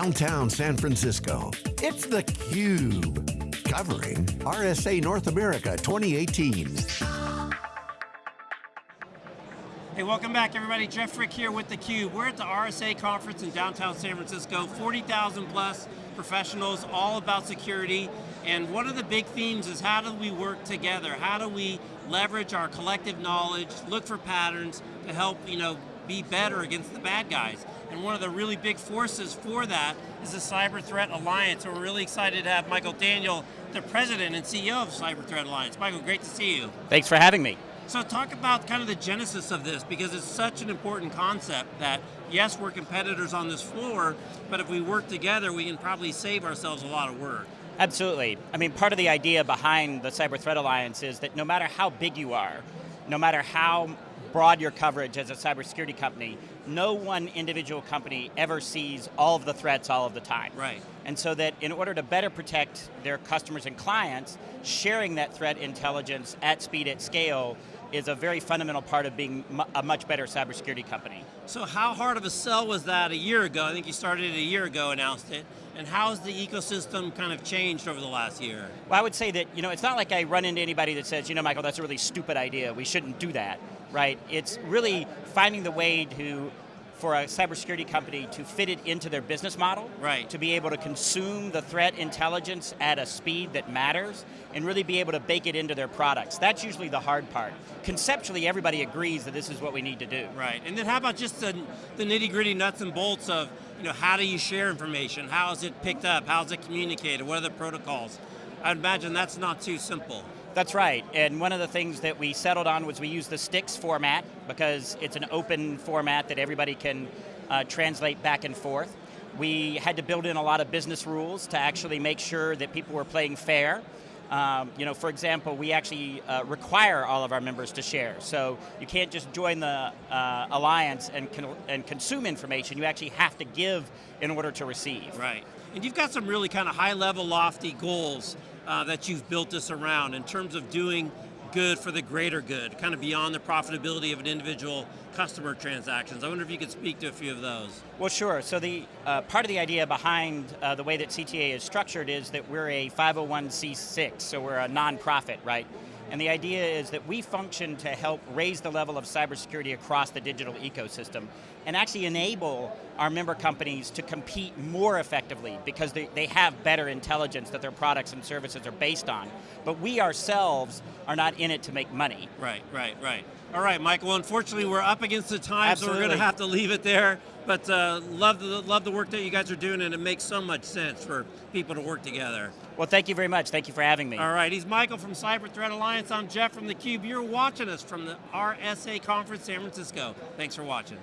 downtown San Francisco. It's theCUBE, covering RSA North America 2018. Hey, welcome back everybody. Jeff Frick here with theCUBE. We're at the RSA conference in downtown San Francisco. 40,000 plus professionals, all about security. And one of the big themes is how do we work together? How do we leverage our collective knowledge, look for patterns to help you know, be better against the bad guys? And one of the really big forces for that is the Cyber Threat Alliance. So we're really excited to have Michael Daniel, the president and CEO of Cyber Threat Alliance. Michael, great to see you. Thanks for having me. So talk about kind of the genesis of this, because it's such an important concept that, yes, we're competitors on this floor, but if we work together, we can probably save ourselves a lot of work. Absolutely. I mean, part of the idea behind the Cyber Threat Alliance is that no matter how big you are, no matter how broad your coverage as a cybersecurity company, no one individual company ever sees all of the threats all of the time. Right. And so that in order to better protect their customers and clients, sharing that threat intelligence at speed, at scale, is a very fundamental part of being a much better cybersecurity company. So how hard of a sell was that a year ago? I think you started it a year ago, announced it. And how's the ecosystem kind of changed over the last year? Well, I would say that, you know, it's not like I run into anybody that says, you know, Michael, that's a really stupid idea, we shouldn't do that, right? It's really finding the way to for a cybersecurity company to fit it into their business model, right. to be able to consume the threat intelligence at a speed that matters, and really be able to bake it into their products. That's usually the hard part. Conceptually, everybody agrees that this is what we need to do. Right, and then how about just the, the nitty gritty nuts and bolts of, you know, how do you share information? How is it picked up? How is it communicated? What are the protocols? I'd imagine that's not too simple. That's right, and one of the things that we settled on was we use the STIX format because it's an open format that everybody can uh, translate back and forth. We had to build in a lot of business rules to actually make sure that people were playing fair. Um, you know, for example, we actually uh, require all of our members to share. So you can't just join the uh, alliance and, con and consume information, you actually have to give in order to receive. Right, and you've got some really kind of high level, lofty goals uh, that you've built this around in terms of doing good for the greater good, kind of beyond the profitability of an individual customer transactions. I wonder if you could speak to a few of those. Well, sure. So the uh, part of the idea behind uh, the way that CTA is structured is that we're a 501c6, so we're a nonprofit, right? And the idea is that we function to help raise the level of cybersecurity across the digital ecosystem and actually enable our member companies to compete more effectively because they, they have better intelligence that their products and services are based on. But we ourselves are not in it to make money. Right, right, right. All right, Michael, unfortunately we're up against the time, Absolutely. so we're going to have to leave it there. But uh, love, the, love the work that you guys are doing and it makes so much sense for people to work together. Well, thank you very much. Thank you for having me. All right, he's Michael from Cyber Threat Alliance. I'm Jeff from theCUBE. You're watching us from the RSA Conference San Francisco. Thanks for watching.